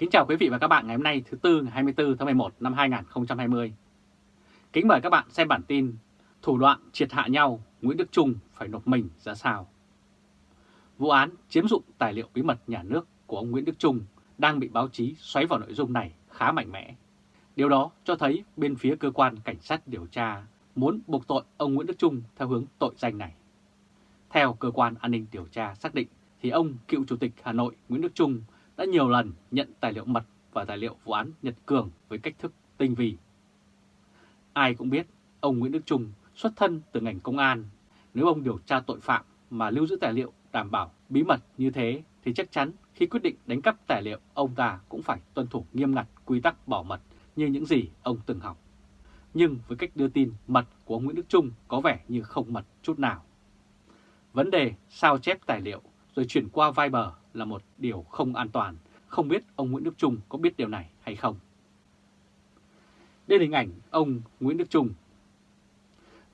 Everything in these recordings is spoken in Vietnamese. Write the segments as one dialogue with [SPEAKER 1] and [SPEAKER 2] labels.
[SPEAKER 1] Kính chào quý vị và các bạn ngày hôm nay, thứ Tư, ngày 24 tháng 11 năm 2020. Kính mời các bạn xem bản tin Thủ đoạn triệt hạ nhau, Nguyễn Đức Trung phải nộp mình ra sao. Vụ án chiếm dụng tài liệu bí mật nhà nước của ông Nguyễn Đức Trung đang bị báo chí xoáy vào nội dung này khá mạnh mẽ. Điều đó cho thấy bên phía cơ quan cảnh sát điều tra muốn buộc tội ông Nguyễn Đức Trung theo hướng tội danh này. Theo cơ quan an ninh điều tra xác định thì ông cựu chủ tịch Hà Nội Nguyễn Đức Trung đã nhiều lần nhận tài liệu mật và tài liệu vụ án Nhật Cường với cách thức tinh vi. Ai cũng biết ông Nguyễn Đức Trung xuất thân từ ngành công an. Nếu ông điều tra tội phạm mà lưu giữ tài liệu đảm bảo bí mật như thế thì chắc chắn khi quyết định đánh cắp tài liệu, ông ta cũng phải tuân thủ nghiêm ngặt quy tắc bảo mật như những gì ông từng học. Nhưng với cách đưa tin mật của ông Nguyễn Đức Trung có vẻ như không mật chút nào. Vấn đề sao chép tài liệu rồi chuyển qua Viber là một điều không an toàn, không biết ông Nguyễn Đức Trung có biết điều này hay không. Đây là hình ảnh ông Nguyễn Đức Trung.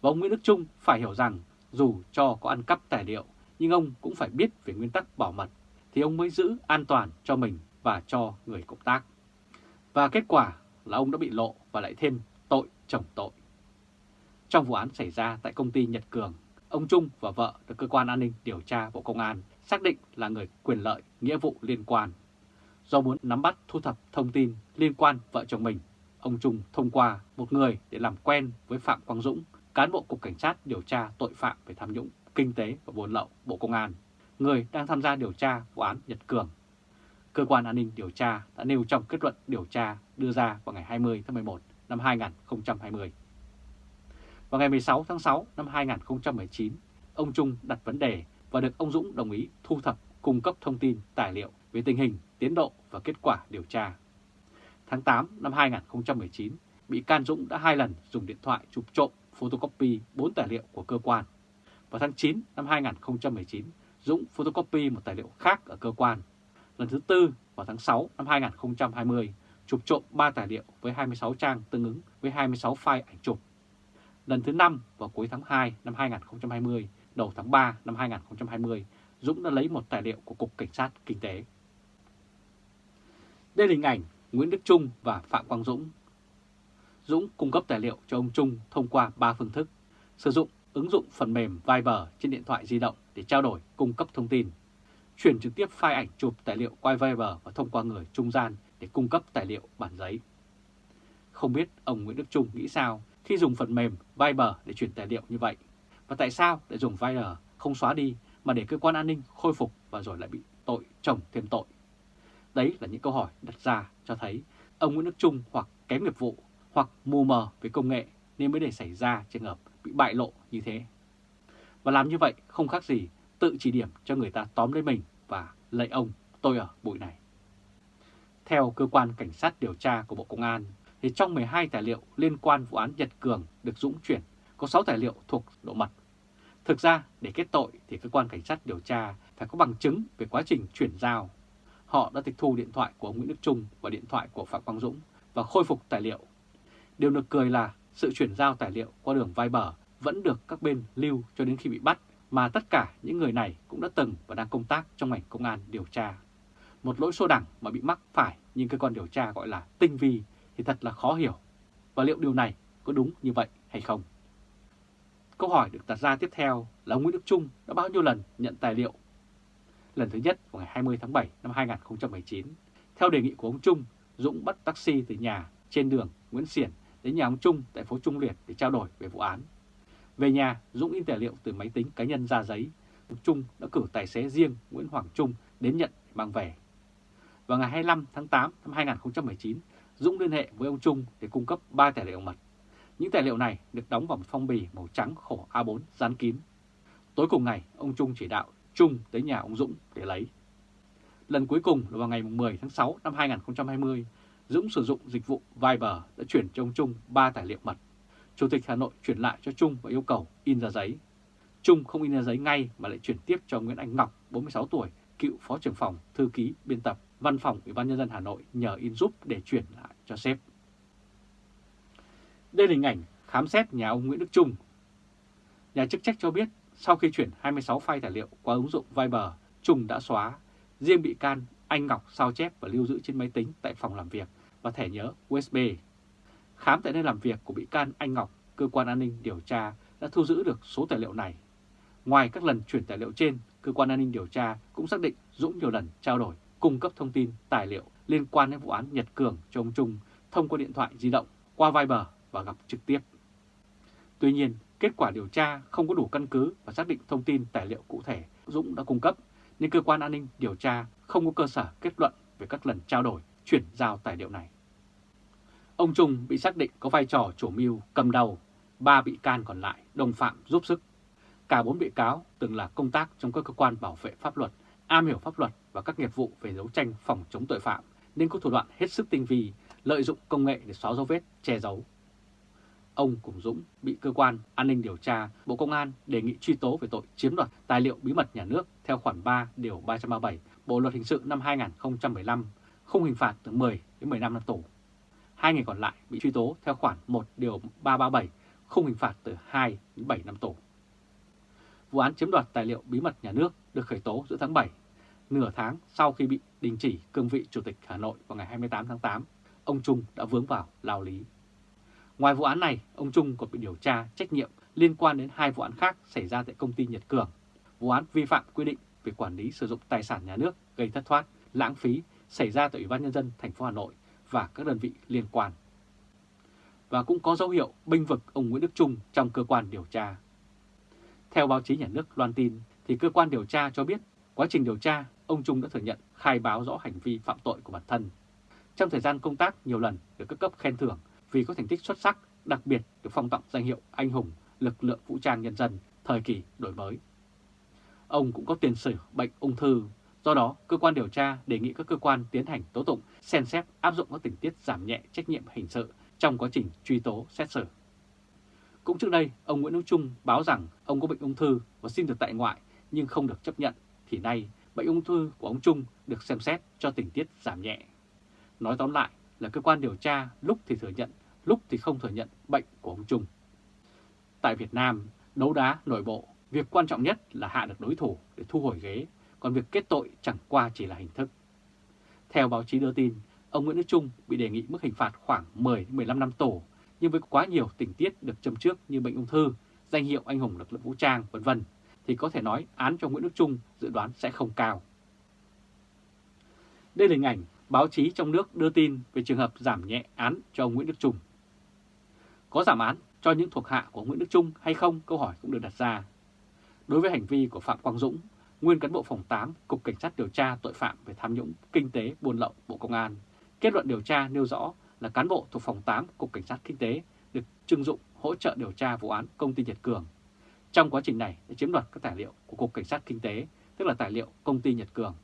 [SPEAKER 1] Và ông Nguyễn Đức Trung phải hiểu rằng dù cho có ăn cắp tài liệu, nhưng ông cũng phải biết về nguyên tắc bảo mật, thì ông mới giữ an toàn cho mình và cho người cộng tác. Và kết quả là ông đã bị lộ và lại thêm tội chồng tội. Trong vụ án xảy ra tại công ty Nhật Cường, ông Trung và vợ được Cơ quan An ninh Điều tra Bộ Công an xác định là người quyền lợi, nghĩa vụ liên quan. Do muốn nắm bắt thu thập thông tin liên quan vợ chồng mình, ông Trung thông qua một người để làm quen với Phạm Quang Dũng, cán bộ Cục Cảnh sát điều tra tội phạm về tham nhũng, kinh tế và buôn lậu Bộ Công an, người đang tham gia điều tra vụ án Nhật Cường. Cơ quan an ninh điều tra đã nêu trong kết luận điều tra đưa ra vào ngày 20 tháng 11 năm 2020. Vào ngày 16 tháng 6 năm 2019, ông Trung đặt vấn đề và được ông Dũng đồng ý thu thập cung cấp thông tin, tài liệu về tình hình, tiến độ và kết quả điều tra. Tháng 8 năm 2019, bị can Dũng đã hai lần dùng điện thoại chụp trộm photocopy 4 tài liệu của cơ quan. Vào tháng 9 năm 2019, Dũng photocopy một tài liệu khác ở cơ quan. Lần thứ tư vào tháng 6 năm 2020, chụp trộm 3 tài liệu với 26 trang tương ứng với 26 file ảnh chụp. Lần thứ 5 vào cuối tháng 2 năm 2020, đầu tháng 3 năm 2020, Dũng đã lấy một tài liệu của Cục Cảnh sát Kinh tế. Đây là hình ảnh Nguyễn Đức Trung và Phạm Quang Dũng. Dũng cung cấp tài liệu cho ông Trung thông qua 3 phương thức, sử dụng ứng dụng phần mềm Viber trên điện thoại di động để trao đổi cung cấp thông tin, chuyển trực tiếp file ảnh chụp tài liệu qua Viber và thông qua người trung gian để cung cấp tài liệu bản giấy. Không biết ông Nguyễn Đức Trung nghĩ sao khi dùng phần mềm Viber để chuyển tài liệu như vậy? Và tại sao lại dùng Viber không xóa đi mà để cơ quan an ninh khôi phục và rồi lại bị tội chồng thêm tội? Đấy là những câu hỏi đặt ra cho thấy ông Nguyễn Đức Trung hoặc kém nghiệp vụ hoặc mù mờ với công nghệ nên mới để xảy ra trường hợp bị bại lộ như thế. Và làm như vậy không khác gì tự chỉ điểm cho người ta tóm lấy mình và lấy ông tôi ở bụi này. Theo cơ quan cảnh sát điều tra của Bộ Công an, thì trong 12 tài liệu liên quan vụ án Nhật Cường được Dũng chuyển, có 6 tài liệu thuộc độ mật. Thực ra, để kết tội thì cơ quan cảnh sát điều tra phải có bằng chứng về quá trình chuyển giao. Họ đã tịch thu điện thoại của ông Nguyễn Đức Trung và điện thoại của Phạm Quang Dũng và khôi phục tài liệu. Điều được cười là sự chuyển giao tài liệu qua đường Viber vẫn được các bên lưu cho đến khi bị bắt, mà tất cả những người này cũng đã từng và đang công tác trong ngành công an điều tra. Một lỗi xô đẳng mà bị mắc phải nhưng cơ quan điều tra gọi là tinh vi thì thật là khó hiểu. Và liệu điều này có đúng như vậy hay không? Câu hỏi được đặt ra tiếp theo là ông Nguyễn Đức Trung đã bao nhiêu lần nhận tài liệu? Lần thứ nhất vào ngày 20 tháng 7 năm 2019, theo đề nghị của ông Trung, Dũng bắt taxi từ nhà trên đường Nguyễn Xiển đến nhà ông Trung tại phố Trung Liệt để trao đổi về vụ án. Về nhà, Dũng in tài liệu từ máy tính cá nhân ra giấy. Ông Trung đã cử tài xế riêng Nguyễn Hoàng Trung đến nhận mang về. Vào ngày 25 tháng 8 năm 2019, Dũng liên hệ với ông Trung để cung cấp 3 tài liệu mật. Những tài liệu này được đóng vào một phong bì màu trắng khổ A4 dán kín. Tối cùng ngày, ông Trung chỉ đạo Trung tới nhà ông Dũng để lấy. Lần cuối cùng là vào ngày 10 tháng 6 năm 2020, Dũng sử dụng dịch vụ Viber đã chuyển cho ông Trung 3 tài liệu mật. Chủ tịch Hà Nội chuyển lại cho Trung và yêu cầu in ra giấy. Trung không in ra giấy ngay mà lại chuyển tiếp cho Nguyễn Anh Ngọc, 46 tuổi, cựu phó trưởng phòng, thư ký, biên tập, văn phòng Ủy ban Nhân dân Hà Nội nhờ in giúp để chuyển lại cho sếp. Đây là hình ảnh khám xét nhà ông Nguyễn Đức Trung. Nhà chức trách cho biết sau khi chuyển 26 file tài liệu qua ứng dụng Viber, Trung đã xóa. Riêng bị can anh Ngọc sao chép và lưu giữ trên máy tính tại phòng làm việc và thẻ nhớ USB. Khám tại nơi làm việc của bị can anh Ngọc, cơ quan an ninh điều tra đã thu giữ được số tài liệu này. Ngoài các lần chuyển tài liệu trên, cơ quan an ninh điều tra cũng xác định Dũng nhiều lần trao đổi, cung cấp thông tin, tài liệu liên quan đến vụ án Nhật Cường cho ông Trung thông qua điện thoại di động, qua Viber và gặp trực tiếp. Tuy nhiên, kết quả điều tra không có đủ căn cứ và xác định thông tin tài liệu cụ thể Dũng đã cung cấp, nên cơ quan an ninh điều tra không có cơ sở kết luận về các lần trao đổi, chuyển giao tài liệu này. Ông Trung bị xác định có vai trò chủ mưu cầm đầu, ba bị can còn lại đồng phạm giúp sức. Cả bốn bị cáo từng là công tác trong các cơ quan bảo vệ pháp luật, am hiểu pháp luật các nghiệp vụ về đấu tranh phòng chống tội phạm nên có thủ đoạn hết sức tinh vi, lợi dụng công nghệ để xóa dấu vết, che giấu. Ông cùng Dũng bị cơ quan an ninh điều tra Bộ Công an đề nghị truy tố về tội chiếm đoạt tài liệu bí mật nhà nước theo khoản 3 điều 337 Bộ luật hình sự năm 2015, không hình phạt từ 10 đến 15 năm tù. Hai người còn lại bị truy tố theo khoản 1 điều 337, không hình phạt từ 2 đến 7 năm tù. Vụ án chiếm đoạt tài liệu bí mật nhà nước được khởi tố giữa tháng 7, nửa tháng sau khi bị đình chỉ cương vị Chủ tịch Hà Nội vào ngày 28 tháng 8, ông Trung đã vướng vào lao lý. Ngoài vụ án này, ông Trung còn bị điều tra trách nhiệm liên quan đến hai vụ án khác xảy ra tại công ty Nhật Cường. Vụ án vi phạm quy định về quản lý sử dụng tài sản nhà nước gây thất thoát, lãng phí xảy ra tại Ủy ban Nhân dân thành phố Hà Nội và các đơn vị liên quan. Và cũng có dấu hiệu binh vực ông Nguyễn Đức Trung trong cơ quan điều tra. Theo báo chí nhà nước loan tin, thì cơ quan điều tra cho biết quá trình điều tra, ông Trung đã thừa nhận khai báo rõ hành vi phạm tội của bản thân. Trong thời gian công tác nhiều lần được các cấp khen thưởng vì có thành tích xuất sắc, đặc biệt được phong tặng danh hiệu anh hùng lực lượng vũ trang nhân dân thời kỳ đổi mới. Ông cũng có tiền sử bệnh ung thư, do đó cơ quan điều tra đề nghị các cơ quan tiến hành tố tụng xem xét áp dụng các tình tiết giảm nhẹ trách nhiệm hình sự trong quá trình truy tố xét xử. Cũng trước đây, ông Nguyễn Hữu Trung báo rằng ông có bệnh ung thư và xin được tại ngoại nhưng không được chấp nhận, thì nay bệnh ung thư của ông Trung được xem xét cho tình tiết giảm nhẹ. Nói tóm lại là cơ quan điều tra lúc thì thừa nhận, lúc thì không thừa nhận bệnh của ông Trung. Tại Việt Nam, đấu đá nội bộ, việc quan trọng nhất là hạ được đối thủ để thu hồi ghế, còn việc kết tội chẳng qua chỉ là hình thức. Theo báo chí đưa tin, ông Nguyễn Đức Trung bị đề nghị mức hình phạt khoảng 10-15 năm tù, nhưng với quá nhiều tình tiết được châm trước như bệnh ung thư, danh hiệu anh hùng lực lượng vũ trang, vân vân thì có thể nói án cho Nguyễn Đức Trung dự đoán sẽ không cao. Đây là hình ảnh báo chí trong nước đưa tin về trường hợp giảm nhẹ án cho ông Nguyễn Đức Trung. Có giảm án cho những thuộc hạ của Nguyễn Đức Trung hay không? Câu hỏi cũng được đặt ra. Đối với hành vi của Phạm Quang Dũng, nguyên cán bộ phòng 8, Cục Cảnh sát điều tra tội phạm về tham nhũng, kinh tế, buôn lậu, Bộ Công an, kết luận điều tra nêu rõ là cán bộ thuộc phòng 8, Cục Cảnh sát Kinh tế được trưng dụng hỗ trợ điều tra vụ án công ty Nhật Cường. Trong quá trình này đã chiếm đoạt các tài liệu của Cục Cảnh sát Kinh tế, tức là tài liệu công ty Nhật Cường.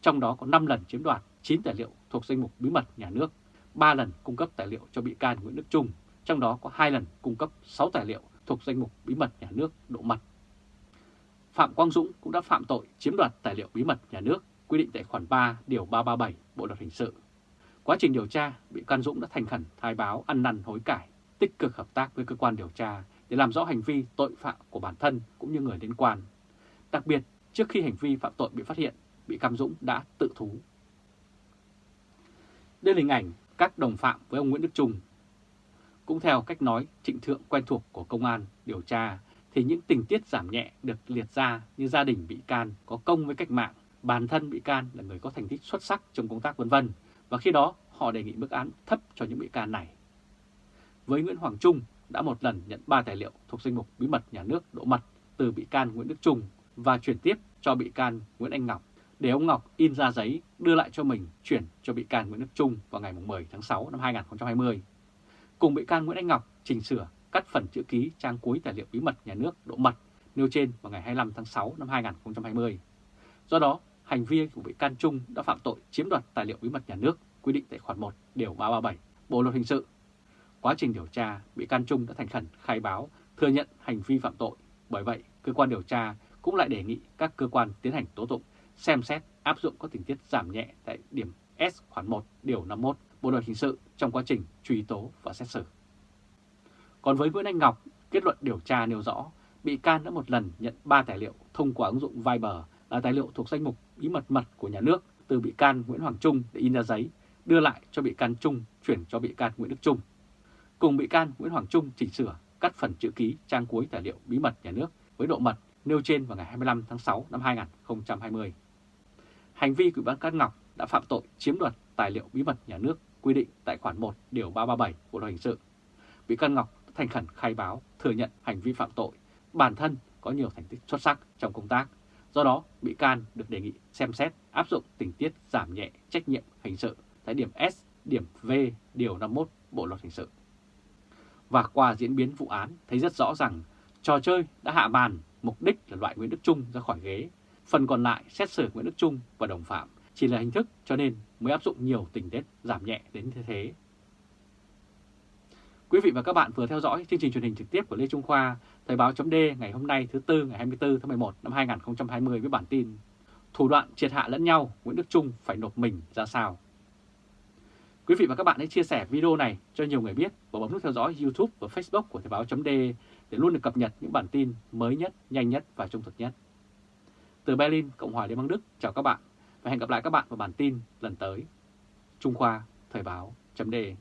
[SPEAKER 1] Trong đó có 5 lần chiếm đoạt 9 tài liệu thuộc danh mục bí mật nhà nước, 3 lần cung cấp tài liệu cho bị can Nguyễn Đức Trung, trong đó có 2 lần cung cấp 6 tài liệu thuộc danh mục bí mật nhà nước độ mật. Phạm Quang Dũng cũng đã phạm tội chiếm đoạt tài liệu bí mật nhà nước quy định tại khoản 3 điều 337 Bộ luật hình sự. Quá trình điều tra, bị can Dũng đã thành khẩn khai báo ăn năn hối cải, tích cực hợp tác với cơ quan điều tra để làm rõ hành vi tội phạm của bản thân cũng như người liên quan. Đặc biệt, trước khi hành vi phạm tội bị phát hiện, bị Cam Dũng đã tự thú. Đây là hình ảnh các đồng phạm với ông Nguyễn Đức Trung. Cũng theo cách nói trịnh thượng quen thuộc của công an điều tra, thì những tình tiết giảm nhẹ được liệt ra như gia đình bị can có công với cách mạng, bản thân bị can là người có thành tích xuất sắc trong công tác vân vân và khi đó họ đề nghị mức án thấp cho những bị can này. Với Nguyễn Hoàng Trung đã một lần nhận 3 tài liệu thuộc danh mục bí mật nhà nước độ mật từ bị can Nguyễn Đức Trung và chuyển tiếp cho bị can Nguyễn Anh Ngọc để ông Ngọc in ra giấy đưa lại cho mình chuyển cho bị can Nguyễn Đức Trung vào ngày 10 tháng 6 năm 2020. Cùng bị can Nguyễn Anh Ngọc chỉnh sửa cắt phần chữ ký trang cuối tài liệu bí mật nhà nước độ mật nêu trên vào ngày 25 tháng 6 năm 2020. Do đó, hành vi của bị can Trung đã phạm tội chiếm đoạt tài liệu bí mật nhà nước quy định tại khoản 1 điều 337 Bộ luật hình sự. Quá trình điều tra, bị can Trung đã thành khẩn khai báo thừa nhận hành vi phạm tội. Bởi vậy, cơ quan điều tra cũng lại đề nghị các cơ quan tiến hành tố tụng xem xét áp dụng các tình tiết giảm nhẹ tại điểm S khoản 1 điều 51 Bộ luật hình sự trong quá trình truy tố và xét xử. Còn với Nguyễn Anh Ngọc, kết luận điều tra nêu rõ bị can đã một lần nhận 3 tài liệu thông qua ứng dụng Viber là tài liệu thuộc danh mục bí mật mật của nhà nước từ bị can Nguyễn Hoàng Trung để in ra giấy, đưa lại cho bị can Trung chuyển cho bị can Nguyễn Đức Trung. Cùng bị can Nguyễn Hoàng Trung chỉnh sửa cắt phần chữ ký trang cuối tài liệu bí mật nhà nước với độ mật nêu trên vào ngày 25 tháng 6 năm 2020. Hành vi của bị can Ngọc đã phạm tội chiếm đoạt tài liệu bí mật nhà nước quy định tại khoản 1 điều 337 Bộ luật hình sự. Bị can Ngọc thành khẩn khai báo thừa nhận hành vi phạm tội, bản thân có nhiều thành tích xuất sắc trong công tác. Do đó, bị can được đề nghị xem xét áp dụng tình tiết giảm nhẹ trách nhiệm hình sự tại điểm S, điểm V, điều 51 Bộ luật hình sự. Và qua diễn biến vụ án thấy rất rõ rằng trò chơi đã hạ bàn, mục đích là loại Nguyễn Đức Trung ra khỏi ghế. Phần còn lại xét xử Nguyễn Đức Trung và đồng phạm chỉ là hình thức cho nên mới áp dụng nhiều tình tiết giảm nhẹ đến thế thế. Quý vị và các bạn vừa theo dõi chương trình truyền hình trực tiếp của Lê Trung Khoa, Thời báo chấm ngày hôm nay thứ Tư ngày 24 tháng 11 năm 2020 với bản tin Thủ đoạn triệt hạ lẫn nhau, Nguyễn Đức Trung phải nộp mình ra sao? Quý vị và các bạn hãy chia sẻ video này cho nhiều người biết và bấm nút theo dõi YouTube và Facebook của Thời Báo .de để luôn được cập nhật những bản tin mới nhất, nhanh nhất và trung thực nhất. Từ Berlin, Cộng hòa Liên bang Đức, chào các bạn và hẹn gặp lại các bạn vào bản tin lần tới. Trung Khoa, Thời Báo .de.